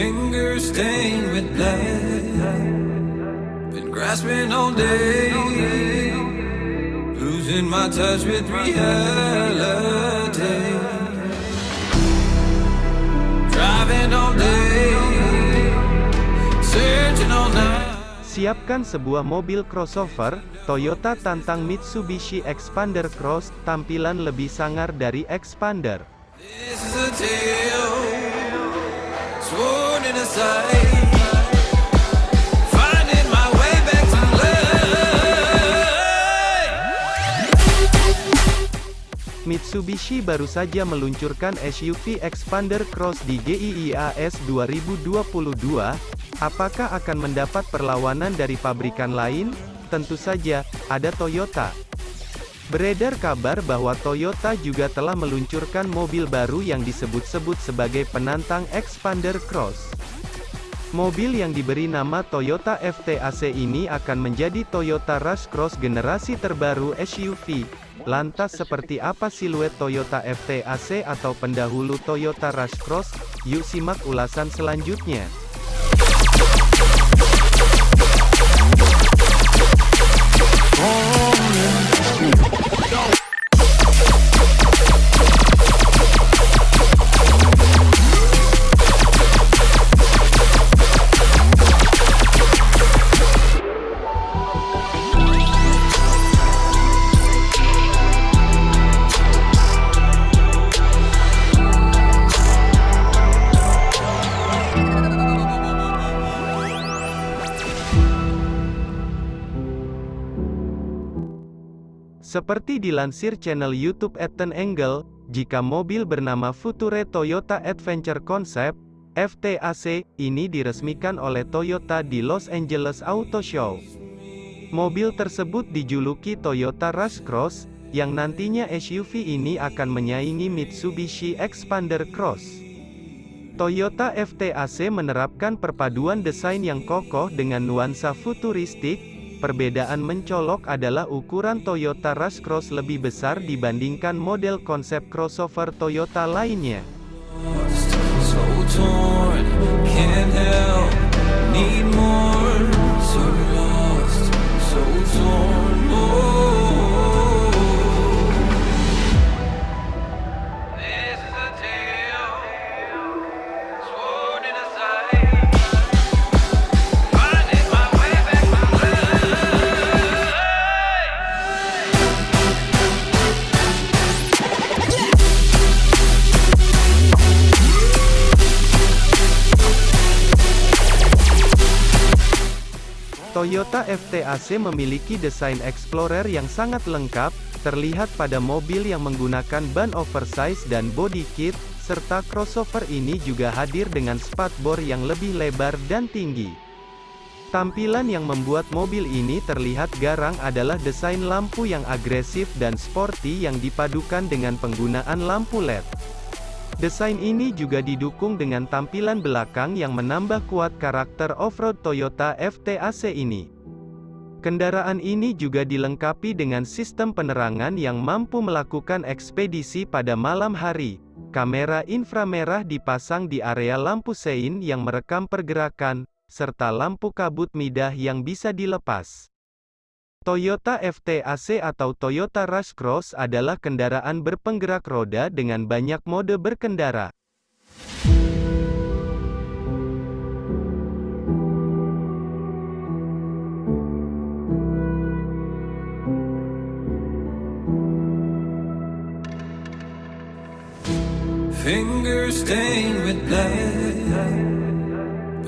Fingers stained with blood. Been grasping all day. Losing my touch with reality. Driving all day. Searching all night. Siapkan sebuah mobil crossover, Toyota tantang Mitsubishi Expander Cross, tampilan lebih sangar dari Expander. This is a tale. Mitsubishi baru saja meluncurkan SUV Expander Cross di GIIAS 2022. Apakah akan mendapat perlawanan dari pabrikan lain? Tentu saja, ada Toyota. Beredar kabar bahwa Toyota juga telah meluncurkan mobil baru yang disebut-sebut sebagai penantang Expander Cross. Mobil yang diberi nama Toyota FTAC ini akan menjadi Toyota Rush Cross generasi terbaru SUV. Lantas seperti apa siluet Toyota FTAC atau pendahulu Toyota Rush Cross? Yuk simak ulasan selanjutnya. nigga. Seperti dilansir channel YouTube Ethan Angle, jika mobil bernama Future Toyota Adventure Concept, FTAC, ini diresmikan oleh Toyota di Los Angeles Auto Show. Mobil tersebut dijuluki Toyota Rush Cross, yang nantinya SUV ini akan menyaingi Mitsubishi Expander Cross. Toyota FTAC menerapkan perpaduan desain yang kokoh dengan nuansa futuristik, Perbedaan mencolok adalah ukuran Toyota Rush Cross lebih besar dibandingkan model konsep crossover Toyota lainnya. Toyota FTAC memiliki desain Explorer yang sangat lengkap, terlihat pada mobil yang menggunakan ban oversize dan body kit, serta crossover ini juga hadir dengan spatbor yang lebih lebar dan tinggi. Tampilan yang membuat mobil ini terlihat garang adalah desain lampu yang agresif dan sporty yang dipadukan dengan penggunaan lampu LED. Desain ini juga didukung dengan tampilan belakang yang menambah kuat karakter off-road Toyota FTAC ini. Kendaraan ini juga dilengkapi dengan sistem penerangan yang mampu melakukan ekspedisi pada malam hari. Kamera inframerah dipasang di area lampu sein yang merekam pergerakan, serta lampu kabut midah yang bisa dilepas. Toyota FTAC atau Toyota Rush Cross adalah kendaraan berpenggerak roda dengan banyak mode berkendara. Fingers stained with blood.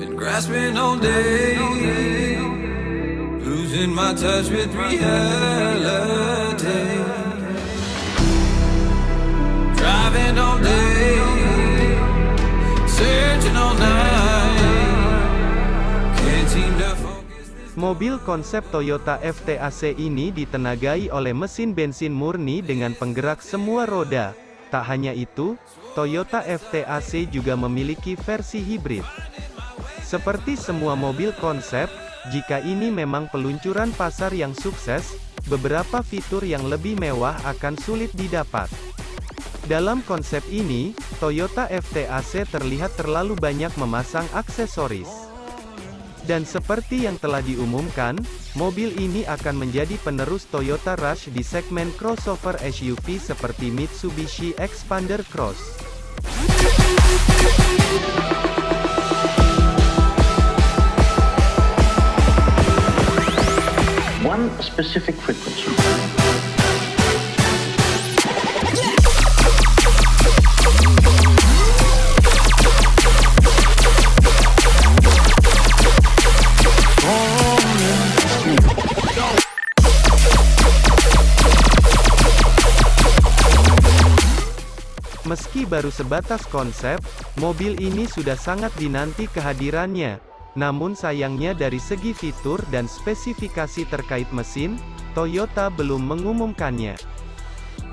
Been grasping all day. Losing my touch with reality. Driving all day. Searching all night. Mobil konsep Toyota FTAC ini ditenagai oleh mesin bensin murni dengan penggerak semua roda. Tak hanya itu, Toyota FTAC juga memiliki versi hibrid. Seperti semua mobil konsep, jika ini memang peluncuran pasar yang sukses, beberapa fitur yang lebih mewah akan sulit didapat. Dalam konsep ini, Toyota FTAC terlihat terlalu banyak memasang aksesoris. Dan seperti yang telah diumumkan, mobil ini akan menjadi penerus Toyota Rush di segmen crossover SUV seperti Mitsubishi Expander Cross. Specific frequency. Meski baru sebatas konsep, mobil ini sudah sangat dinanti kehadirannya. Namun sayangnya dari segi fitur dan spesifikasi terkait mesin, Toyota belum mengumumkannya.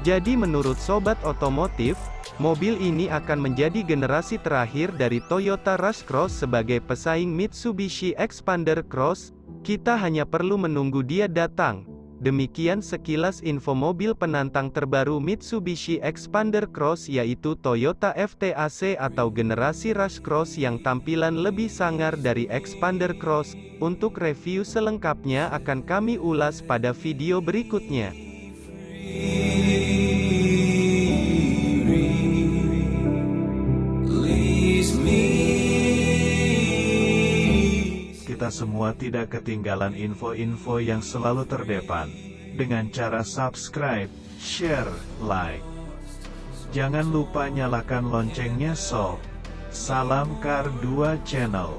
Jadi menurut sobat otomotif, mobil ini akan menjadi generasi terakhir dari Toyota Rush Cross sebagai pesaing Mitsubishi Expander Cross, kita hanya perlu menunggu dia datang. Demikian sekilas info mobil penantang terbaru Mitsubishi Expander Cross yaitu Toyota FTAC atau generasi Rush Cross yang tampilan lebih sangar dari Expander Cross. Untuk review selengkapnya akan kami ulas pada video berikutnya. Semua tidak ketinggalan info-info yang selalu terdepan. Dengan cara subscribe, share, like. Jangan lupa nyalakan loncengnya sob. Salam Kar 2 Channel.